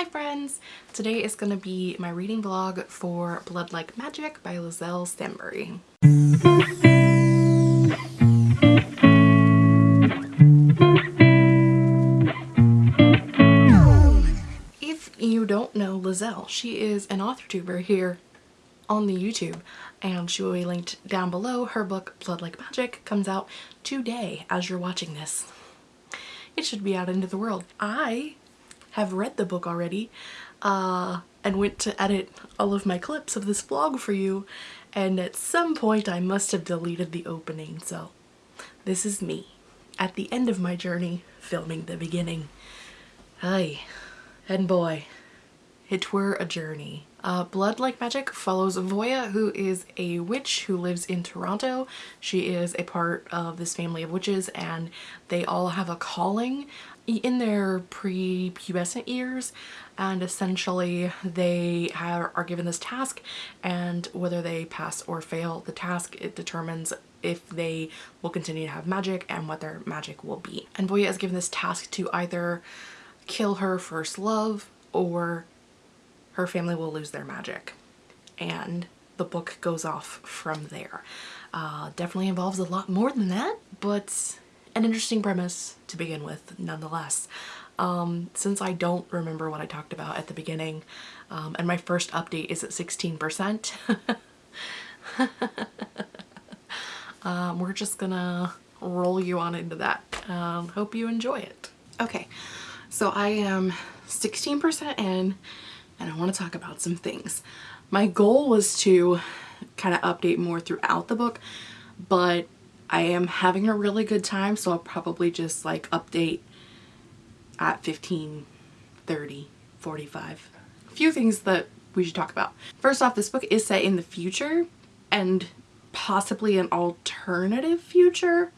Hi friends! Today is going to be my reading vlog for Blood Like Magic by Liselle Sambury. If you don't know Liselle, she is an author tuber here on the YouTube and she will be linked down below. Her book Blood Like Magic comes out today as you're watching this. It should be out into the world. I have read the book already uh, and went to edit all of my clips of this vlog for you and at some point I must have deleted the opening so this is me at the end of my journey filming the beginning. Hi, and boy, it were a journey. Uh, Blood Like Magic follows Voya, who is a witch who lives in Toronto. She is a part of this family of witches and they all have a calling in their pre-pubescent years and essentially they are given this task and whether they pass or fail the task it determines if they will continue to have magic and what their magic will be. And Voya is given this task to either kill her first love or her family will lose their magic. And the book goes off from there. Uh, definitely involves a lot more than that, but an interesting premise to begin with nonetheless. Um, since I don't remember what I talked about at the beginning, um, and my first update is at 16%, um, we're just gonna roll you on into that. Um, hope you enjoy it. Okay, so I am 16% in and I want to talk about some things. My goal was to kind of update more throughout the book, but I am having a really good time, so I'll probably just like update at 15, 30, 45. A few things that we should talk about. First off, this book is set in the future and possibly an alternative future.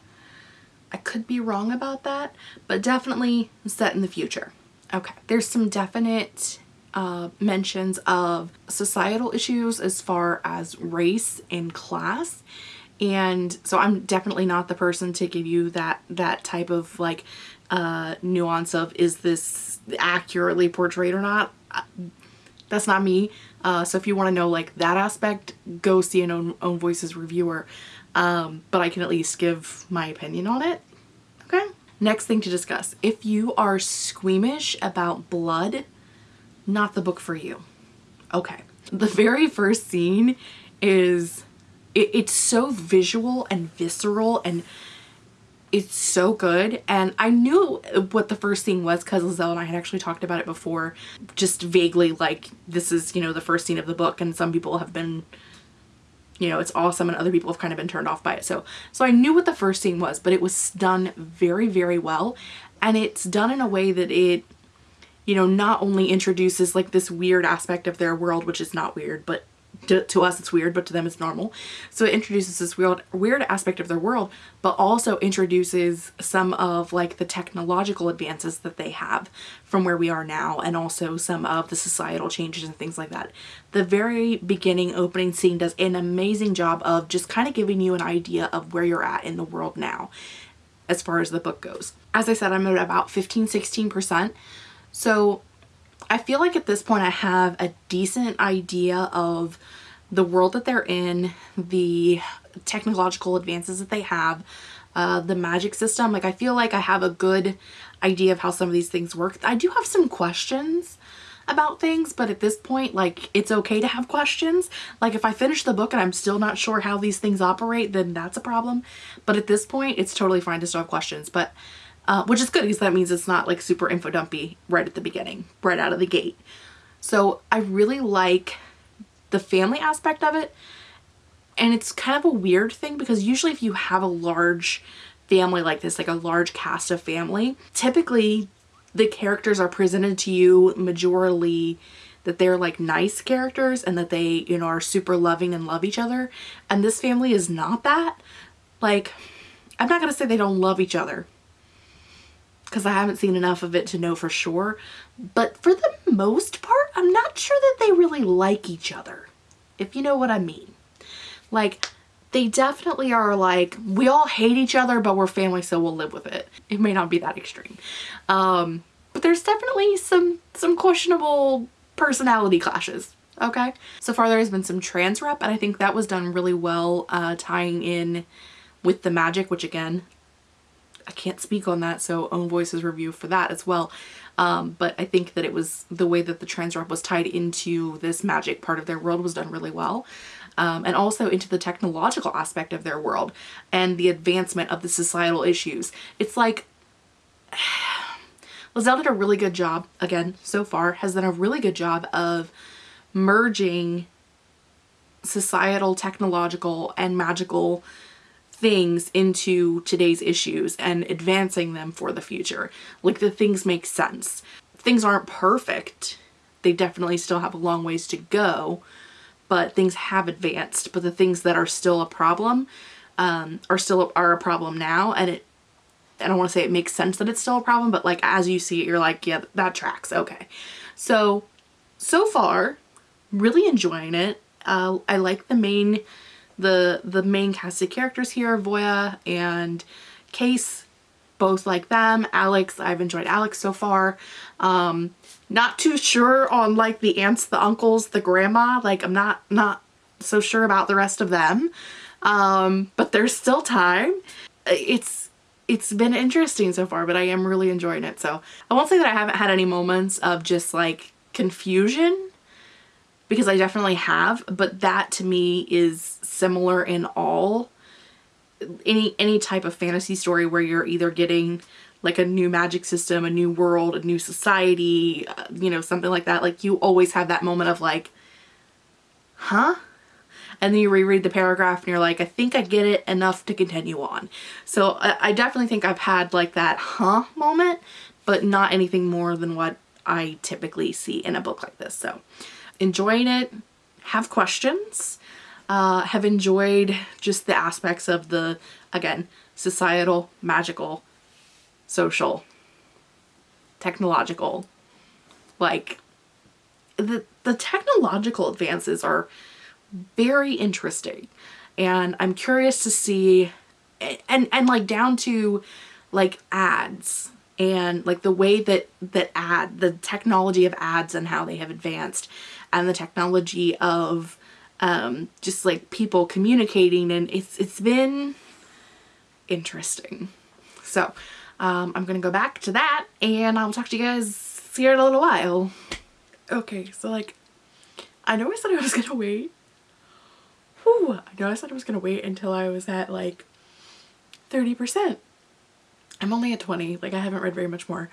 I could be wrong about that, but definitely set in the future. Okay, there's some definite uh, mentions of societal issues as far as race and class. And so I'm definitely not the person to give you that that type of like uh, nuance of is this accurately portrayed or not. Uh, that's not me. Uh, so if you want to know like that aspect go see an own, own voices reviewer. Um, but I can at least give my opinion on it. Okay? Next thing to discuss. If you are squeamish about blood not the book for you. Okay. The very first scene is, it, it's so visual and visceral and it's so good. And I knew what the first scene was because Liselle and I had actually talked about it before, just vaguely like this is, you know, the first scene of the book and some people have been you know, it's awesome and other people have kind of been turned off by it. So, so I knew what the first scene was, but it was done very, very well. And it's done in a way that it you know, not only introduces like this weird aspect of their world, which is not weird, but to, to, us it's weird, but to them it's normal. So it introduces this weird, weird aspect of their world, but also introduces some of like the technological advances that they have from where we are now and also some of the societal changes and things like that. The very beginning opening scene does an amazing job of just kind of giving you an idea of where you're at in the world now as far as the book goes. As I said, I'm at about 15-16%. So I feel like at this point I have a decent idea of the world that they're in, the technological advances that they have, uh, the magic system. Like I feel like I have a good idea of how some of these things work. I do have some questions about things but at this point like it's okay to have questions like if I finish the book and I'm still not sure how these things operate then that's a problem but at this point it's totally fine to still have questions but uh, which is good because that means it's not like super info dumpy right at the beginning, right out of the gate. So I really like the family aspect of it. And it's kind of a weird thing because usually if you have a large family like this, like a large cast of family, typically the characters are presented to you majorly that they're like nice characters and that they, you know, are super loving and love each other. And this family is not that. Like, I'm not going to say they don't love each other because I haven't seen enough of it to know for sure. But for the most part, I'm not sure that they really like each other, if you know what I mean. Like, they definitely are like, we all hate each other, but we're family, so we'll live with it. It may not be that extreme. Um, but there's definitely some, some questionable personality clashes. Okay. So far there has been some trans rep and I think that was done really well uh, tying in with the magic, which again, I can't speak on that. So own voices review for that as well. Um, but I think that it was the way that the trans rep was tied into this magic part of their world was done really well. Um, and also into the technological aspect of their world and the advancement of the societal issues. It's like Liselle did a really good job, again, so far, has done a really good job of merging societal, technological, and magical things into today's issues and advancing them for the future. Like the things make sense. Things aren't perfect. They definitely still have a long ways to go, but things have advanced. But the things that are still a problem um, are still are a problem now. And it, I don't want to say it makes sense that it's still a problem, but like as you see it, you're like, yeah, that tracks. Okay. So, so far, really enjoying it. Uh, I like the main, the, the main casted characters here, Voya and Case, both like them. Alex, I've enjoyed Alex so far. Um, not too sure on like the aunts, the uncles, the grandma, like I'm not, not so sure about the rest of them. Um, but there's still time. It's, it's been interesting so far, but I am really enjoying it. So I won't say that I haven't had any moments of just like confusion because I definitely have, but that to me is similar in all any any type of fantasy story where you're either getting like a new magic system, a new world, a new society, uh, you know, something like that. Like you always have that moment of like, huh? And then you reread the paragraph and you're like, I think I get it enough to continue on. So I, I definitely think I've had like that huh moment, but not anything more than what I typically see in a book like this. So enjoying it, have questions, uh, have enjoyed just the aspects of the, again, societal, magical, social, technological, like the, the technological advances are very interesting. And I'm curious to see and, and like down to like ads and like the way that that ad the technology of ads and how they have advanced and the technology of um, just like people communicating and it's it's been interesting. So um, I'm gonna go back to that and I'll talk to you guys here in a little while. Okay, so like I know I said I was gonna wait. Whew, I know I said I was gonna wait until I was at like 30%. I'm only at 20, like I haven't read very much more.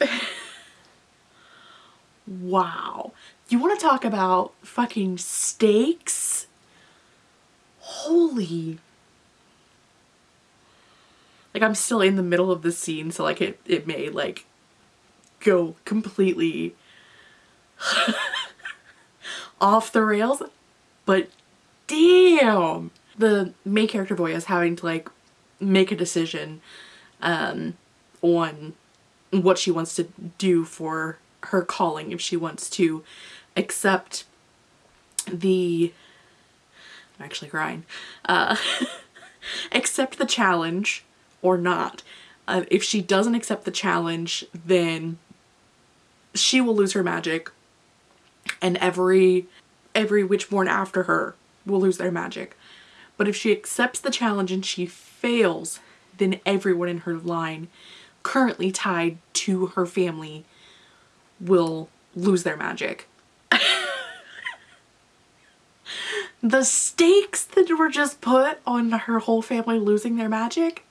wow. You want to talk about fucking stakes? Holy. Like I'm still in the middle of the scene so like it, it may like go completely off the rails but damn the main character boy is having to like make a decision um, on what she wants to do for her calling if she wants to accept the I'm actually crying uh, accept the challenge or not. Uh, if she doesn't accept the challenge then she will lose her magic and every every witchborn after her will lose their magic but if she accepts the challenge and she fails then everyone in her line currently tied to her family will lose their magic. the stakes that were just put on her whole family losing their magic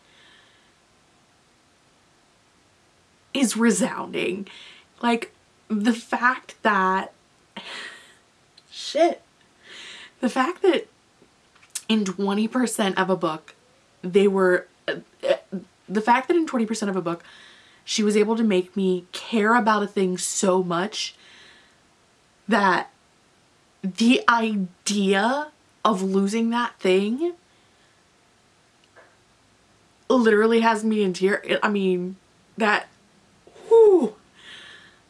is resounding. Like, the fact that... Shit. The fact that in 20% of a book, they were... Uh, uh, the fact that in 20% of a book, she was able to make me care about a thing so much that the idea of losing that thing literally has me in tears. I mean, that, whew,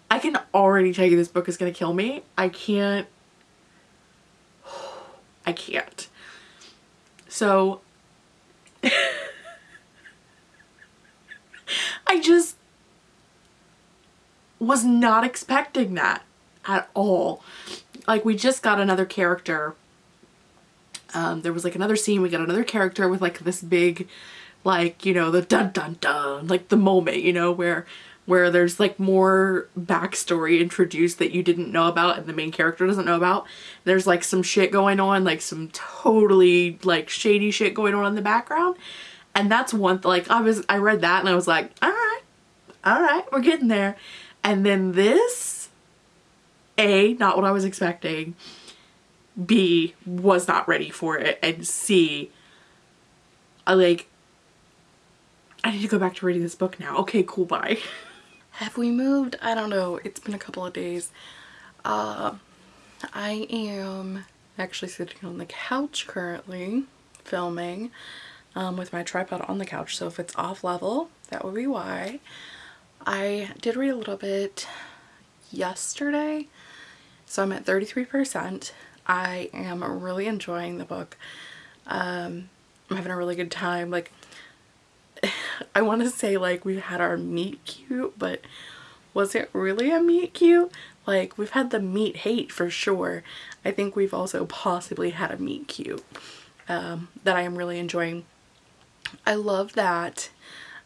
I can already tell you this book is going to kill me. I can't, I can't. So, I just was not expecting that at all. Like we just got another character. Um, there was like another scene, we got another character with like this big, like, you know, the dun dun dun, like the moment, you know, where where there's like more backstory introduced that you didn't know about and the main character doesn't know about. There's like some shit going on, like some totally like shady shit going on in the background. And that's one, like I was, I read that and I was like, all right, all right, we're getting there. And then this, A, not what I was expecting. B, was not ready for it. And C, I like, I need to go back to reading this book now. Okay, cool, bye. Have we moved? I don't know. It's been a couple of days. Uh, I am actually sitting on the couch currently filming um, with my tripod on the couch. So if it's off level, that would be why. I did read a little bit yesterday. So I'm at 33%. I am really enjoying the book. Um, I'm having a really good time. Like I want to say like we've had our meet cute, but was it really a meet cute? Like we've had the meet hate for sure. I think we've also possibly had a meet cute um, that I am really enjoying. I love that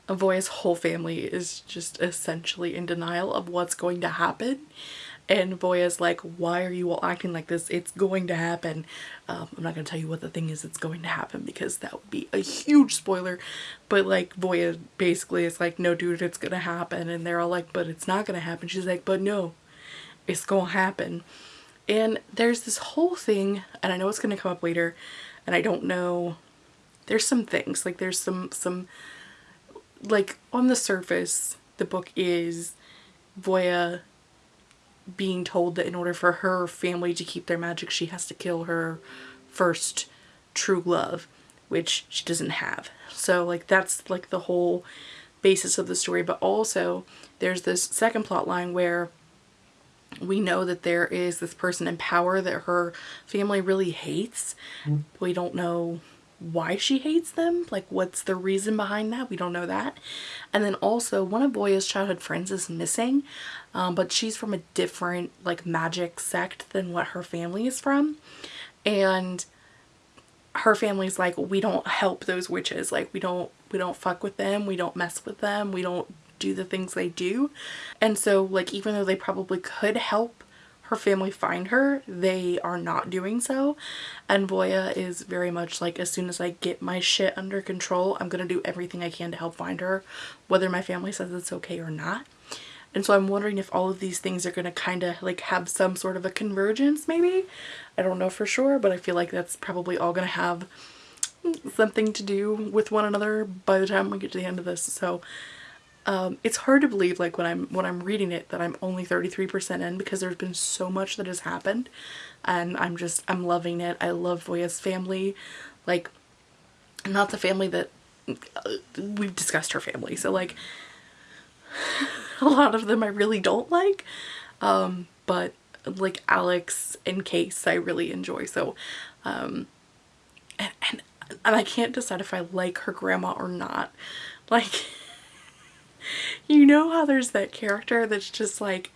Avoya's whole family is just essentially in denial of what's going to happen and Voya's like, why are you all acting like this? It's going to happen. Um, I'm not going to tell you what the thing is that's going to happen because that would be a huge spoiler. But like Voya basically is like, no dude, it's going to happen. And they're all like, but it's not going to happen. She's like, but no, it's going to happen. And there's this whole thing, and I know it's going to come up later, and I don't know, there's some things, like there's some, some, like on the surface, the book is Voya being told that in order for her family to keep their magic she has to kill her first true love which she doesn't have. So like that's like the whole basis of the story. But also there's this second plot line where we know that there is this person in power that her family really hates. Mm. we don't know why she hates them like what's the reason behind that? We don't know that. And then also one of Voya's childhood friends is missing um, but she's from a different like magic sect than what her family is from. And her family's like we don't help those witches. Like we don't we don't fuck with them. We don't mess with them. We don't do the things they do. And so like even though they probably could help her family find her, they are not doing so. And Voya is very much like, as soon as I get my shit under control, I'm going to do everything I can to help find her, whether my family says it's okay or not. And so I'm wondering if all of these things are going to kind of like have some sort of a convergence maybe. I don't know for sure, but I feel like that's probably all going to have something to do with one another by the time we get to the end of this. So um, it's hard to believe like when I'm when I'm reading it that I'm only 33% in because there's been so much that has happened. And I'm just I'm loving it. I love Voya's family. Like not the family that uh, we've discussed her family. So like a lot of them I really don't like. Um, but like Alex and Case I really enjoy. So um, and, and, and I can't decide if I like her grandma or not. Like you know how there's that character that's just like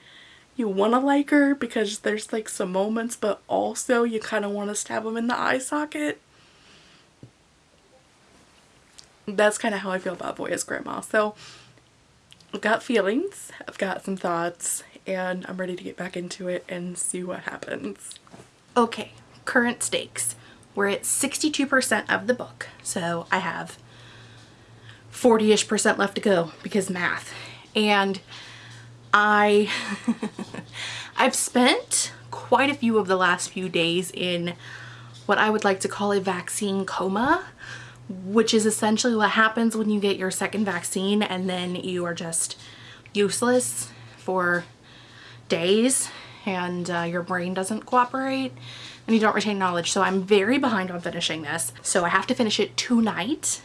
you want to like her because there's like some moments but also you kind of want to stab them in the eye socket? That's kind of how I feel about Voya's grandma. So I've got feelings I've got some thoughts and I'm ready to get back into it and see what happens. Okay current stakes. We're at 62% of the book so I have 40-ish percent left to go because math. And I, I've spent quite a few of the last few days in what I would like to call a vaccine coma, which is essentially what happens when you get your second vaccine and then you are just useless for days and uh, your brain doesn't cooperate and you don't retain knowledge. So I'm very behind on finishing this. So I have to finish it tonight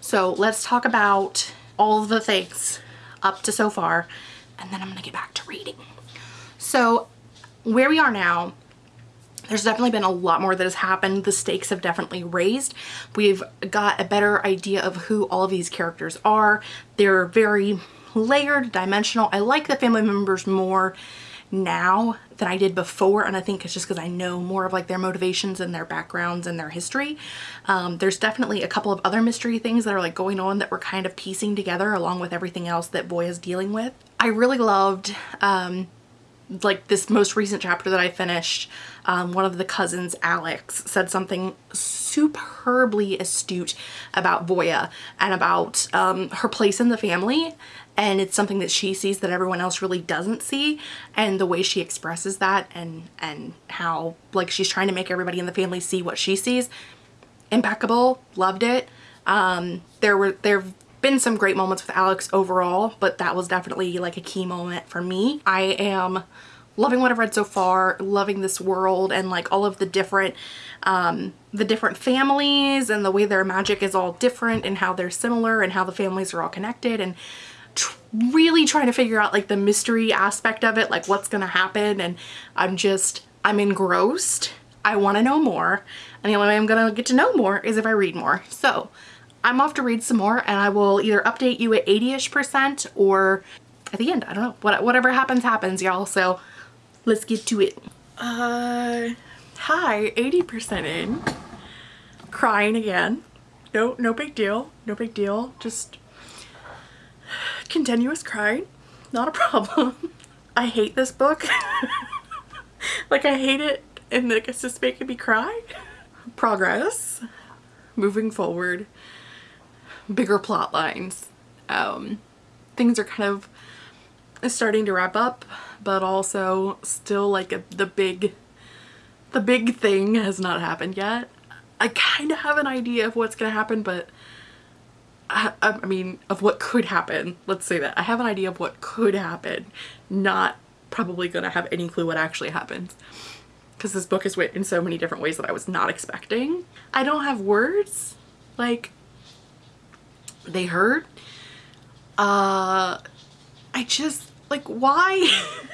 so let's talk about all the things up to so far and then I'm gonna get back to reading. So where we are now, there's definitely been a lot more that has happened. The stakes have definitely raised. We've got a better idea of who all of these characters are. They're very layered, dimensional. I like the family members more now than I did before and I think it's just because I know more of like their motivations and their backgrounds and their history. Um, there's definitely a couple of other mystery things that are like going on that we're kind of piecing together along with everything else that Voya is dealing with. I really loved um, like this most recent chapter that I finished, um, one of the cousins, Alex, said something superbly astute about Voya and about um, her place in the family and it's something that she sees that everyone else really doesn't see and the way she expresses that and and how like she's trying to make everybody in the family see what she sees. Impeccable. Loved it. Um there were there have been some great moments with Alex overall but that was definitely like a key moment for me. I am loving what I've read so far loving this world and like all of the different um the different families and the way their magic is all different and how they're similar and how the families are all connected and really trying to figure out like the mystery aspect of it, like what's gonna happen. And I'm just, I'm engrossed. I wanna know more. And the only way I'm gonna get to know more is if I read more. So I'm off to read some more and I will either update you at 80-ish percent or at the end. I don't know. What, whatever happens, happens, y'all. So let's get to it. Uh, hi, 80% in. Crying again. No, no big deal. No big deal. Just continuous crying, not a problem. I hate this book. like I hate it and like it's just making me cry. Progress, moving forward, bigger plot lines. Um, things are kind of starting to wrap up, but also still like a, the big, the big thing has not happened yet. I kind of have an idea of what's going to happen, but I, I mean, of what could happen. Let's say that. I have an idea of what could happen, not probably gonna have any clue what actually happens. Because this book is written in so many different ways that I was not expecting. I don't have words. Like, they hurt. Uh, I just, like, why?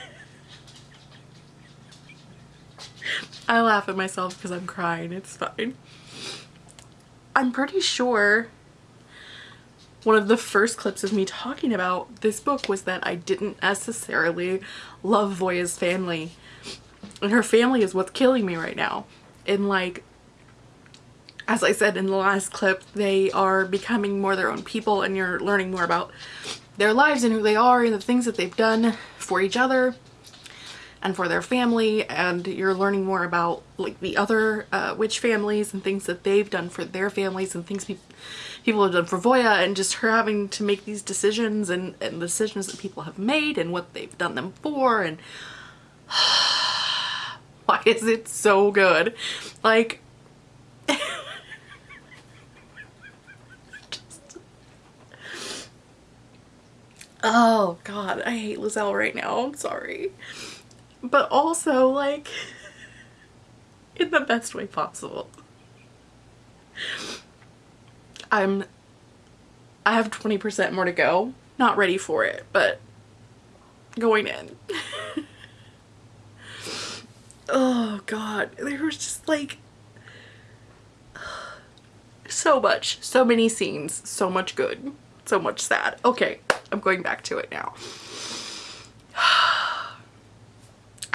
I laugh at myself because I'm crying. It's fine. I'm pretty sure one of the first clips of me talking about this book was that I didn't necessarily love Voya's family. And her family is what's killing me right now. And like, as I said in the last clip, they are becoming more their own people and you're learning more about their lives and who they are and the things that they've done for each other and for their family and you're learning more about like the other uh, witch families and things that they've done for their families and things pe people have done for Voya and just her having to make these decisions and, and decisions that people have made and what they've done them for and why is it so good? Like Oh god, I hate Liselle right now. I'm sorry but also like in the best way possible. I'm I have 20% more to go. Not ready for it, but going in. oh god, there was just like so much, so many scenes, so much good, so much sad. Okay, I'm going back to it now.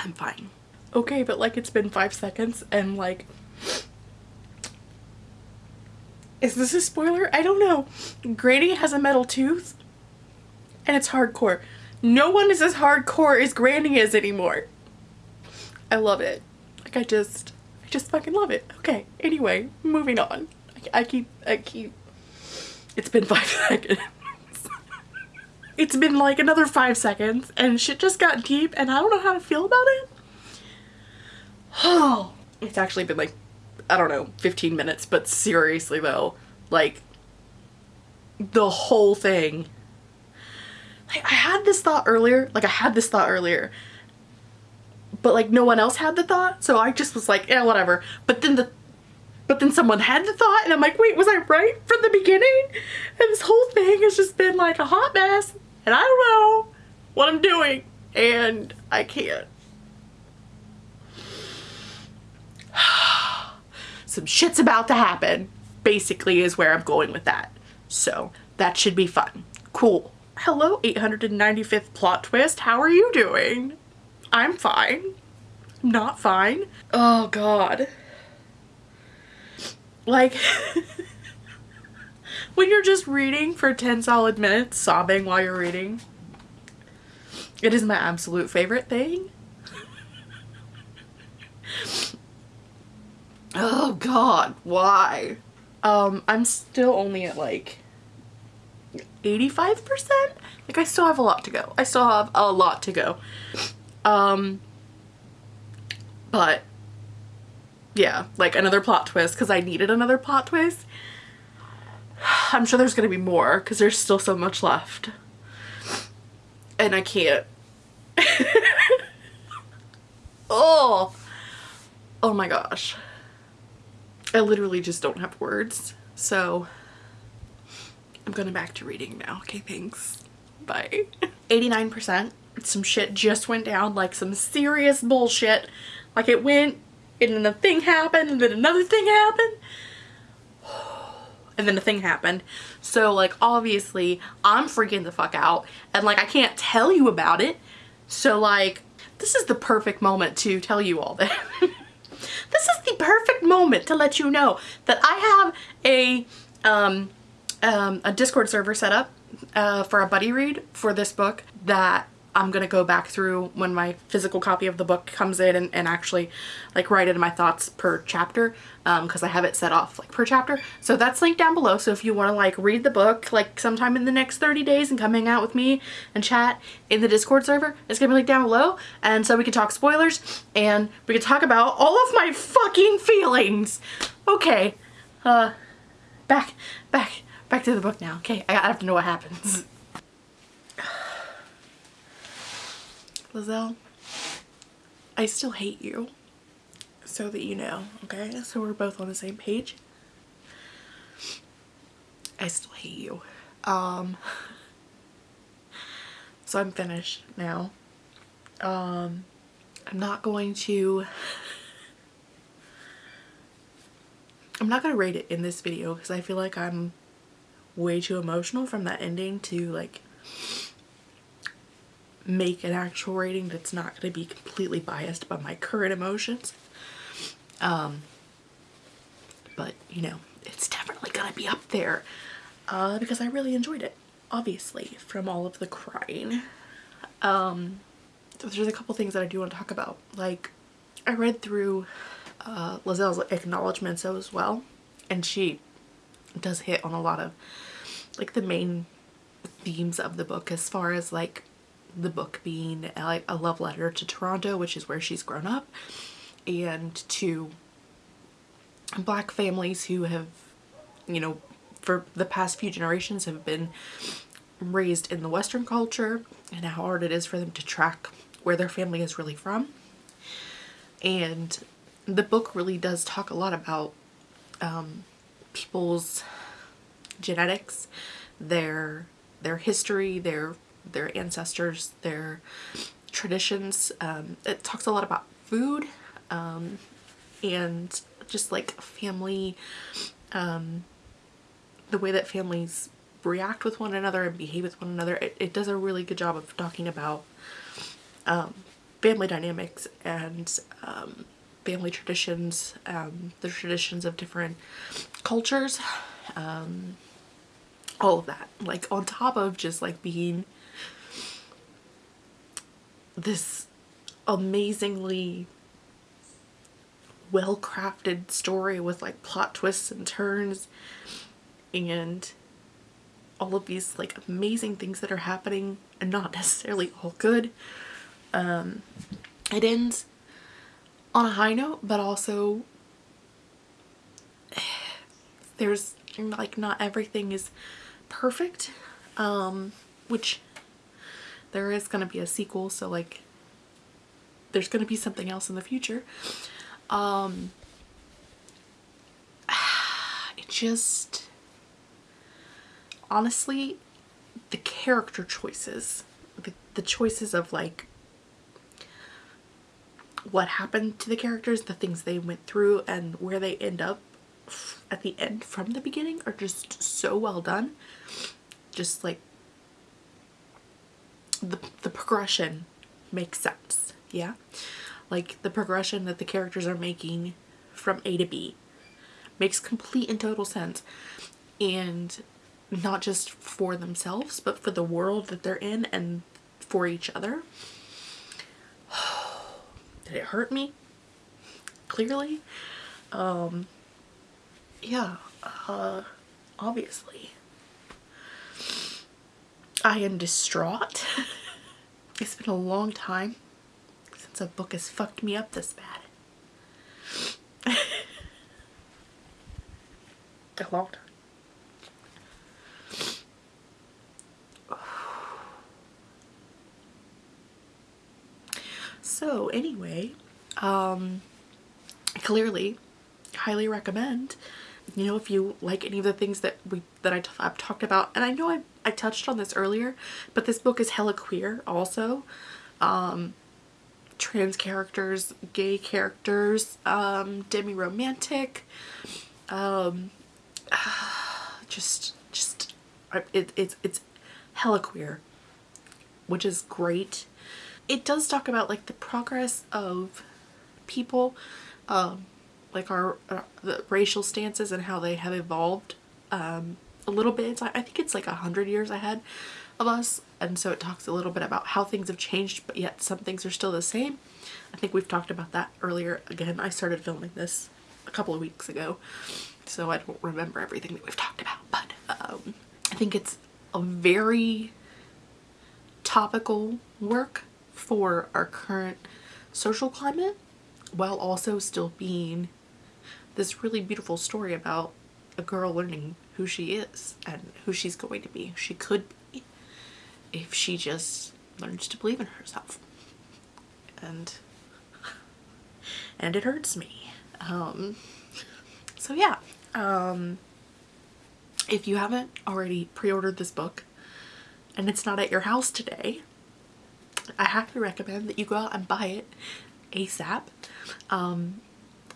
I'm fine. Okay, but like it's been five seconds and like, is this a spoiler? I don't know. Granny has a metal tooth and it's hardcore. No one is as hardcore as Granny is anymore. I love it. Like I just, I just fucking love it. Okay, anyway, moving on. I, I keep, I keep, it's been five seconds it's been like another five seconds and shit just got deep and I don't know how to feel about it. Oh, it's actually been like, I don't know, 15 minutes, but seriously though, like the whole thing. Like I had this thought earlier, like I had this thought earlier, but like no one else had the thought. So I just was like, yeah, whatever. But then the but then someone had the thought and I'm like, wait, was I right from the beginning? And this whole thing has just been like a hot mess and I don't know what I'm doing and I can't. Some shit's about to happen basically is where I'm going with that. So that should be fun. Cool. hello 895th plot twist. How are you doing? I'm fine. Not fine. Oh god. Like, when you're just reading for 10 solid minutes, sobbing while you're reading, it is my absolute favorite thing. oh god, why? Um, I'm still only at like 85%? Like I still have a lot to go. I still have a lot to go. Um, but yeah, like another plot twist because I needed another plot twist. I'm sure there's going to be more because there's still so much left. And I can't. oh. Oh my gosh. I literally just don't have words. So I'm going back to reading now. Okay, thanks. Bye. 89%. Some shit just went down, like some serious bullshit. Like it went and then the thing happened and then another thing happened and then the thing happened. So like obviously I'm freaking the fuck out and like I can't tell you about it. So like this is the perfect moment to tell you all that. this is the perfect moment to let you know that I have a um, um, a Discord server set up uh, for a buddy read for this book that I'm gonna go back through when my physical copy of the book comes in and, and actually like write in my thoughts per chapter because um, I have it set off like per chapter. So that's linked down below so if you want to like read the book like sometime in the next 30 days and come hang out with me and chat in the discord server it's gonna be linked down below. And so we can talk spoilers and we can talk about all of my fucking feelings. Okay uh back back back to the book now. Okay I have to know what happens Liselle, I still hate you. So that you know, okay? So we're both on the same page. I still hate you. Um, so I'm finished now. Um, I'm not going to... I'm not going to rate it in this video because I feel like I'm way too emotional from that ending to like make an actual rating that's not going to be completely biased by my current emotions. Um, but, you know, it's definitely going to be up there uh, because I really enjoyed it, obviously, from all of the crying. Um, so there's a couple things that I do want to talk about. Like, I read through uh, Liselle's acknowledgments as well, and she does hit on a lot of, like, the main themes of the book as far as, like, the book being like a love letter to Toronto, which is where she's grown up, and to black families who have, you know, for the past few generations have been raised in the Western culture and how hard it is for them to track where their family is really from. And the book really does talk a lot about um, people's genetics, their their history, their their ancestors, their traditions. Um, it talks a lot about food um, and just like family, um, the way that families react with one another and behave with one another. It, it does a really good job of talking about um, family dynamics and um, family traditions, um, the traditions of different cultures, all of that. Like on top of just like being this amazingly well-crafted story with like plot twists and turns and all of these like amazing things that are happening and not necessarily all good. Um, it ends on a high note but also there's like not everything is perfect um, which there is going to be a sequel so like there's going to be something else in the future. Um it just honestly the character choices the, the choices of like what happened to the characters the things they went through and where they end up at the end from the beginning are just so well done. Just like the, the progression makes sense. Yeah. Like the progression that the characters are making from A to B makes complete and total sense. And not just for themselves, but for the world that they're in and for each other. Did it hurt me? Clearly. Um, yeah, uh, obviously. I am distraught. it's been a long time since a book has fucked me up this bad. a long time. So anyway, um, clearly, highly recommend. You know, if you like any of the things that we that I have talked about, and I know I I touched on this earlier, but this book is hella queer also. Um, trans characters, gay characters, um, demi-romantic, um, just, just, it, it's, it's hella queer, which is great it does talk about like the progress of people um, like our, uh, the racial stances and how they have evolved um, a little bit. I think it's like a hundred years ahead of us and so it talks a little bit about how things have changed but yet some things are still the same. I think we've talked about that earlier. Again, I started filming this a couple of weeks ago so I don't remember everything that we've talked about but um, I think it's a very topical work for our current social climate while also still being this really beautiful story about a girl learning who she is and who she's going to be, she could be if she just learns to believe in herself. And and it hurts me. Um, so yeah, um, if you haven't already pre-ordered this book and it's not at your house today, I highly recommend that you go out and buy it ASAP. Um,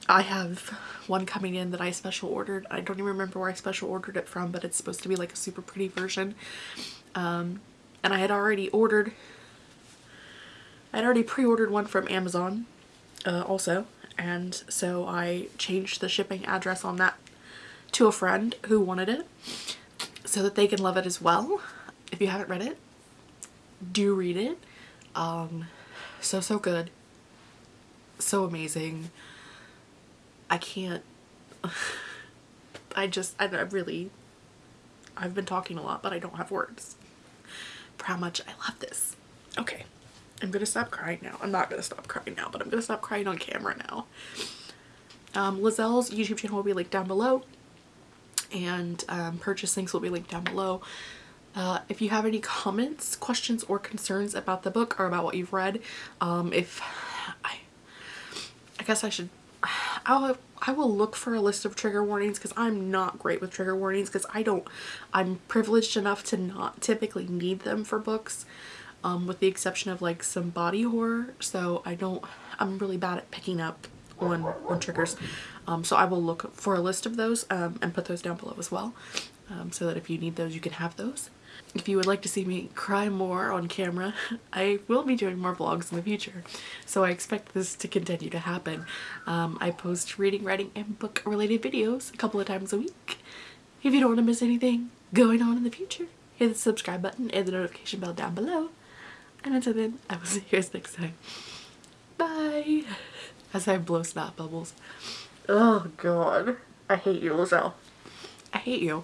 I have one coming in that I special ordered. I don't even remember where I special ordered it from, but it's supposed to be like a super pretty version. Um, and I had already ordered, I had already pre-ordered one from Amazon uh, also. And so I changed the shipping address on that to a friend who wanted it so that they can love it as well. If you haven't read it, do read it. Um, so, so good. So amazing. I can't, I just, I, I really, I've been talking a lot, but I don't have words for how much I love this. Okay, I'm gonna stop crying now. I'm not gonna stop crying now, but I'm gonna stop crying on camera now. Um, Liselle's YouTube channel will be linked down below and um, purchase links will be linked down below. Uh, if you have any comments, questions, or concerns about the book or about what you've read, um, if I, I guess I should, I'll, I will look for a list of trigger warnings because I'm not great with trigger warnings because I don't, I'm privileged enough to not typically need them for books. Um, with the exception of like some body horror so I don't I'm really bad at picking up on, on triggers um, so I will look for a list of those um, and put those down below as well um, so that if you need those you can have those if you would like to see me cry more on camera, I will be doing more vlogs in the future. So I expect this to continue to happen. Um, I post reading, writing, and book related videos a couple of times a week. If you don't want to miss anything going on in the future, hit the subscribe button and the notification bell down below. And until then, I will see you guys next time. Bye! As I blow snot bubbles. Oh god. I hate you, Liselle. I hate you.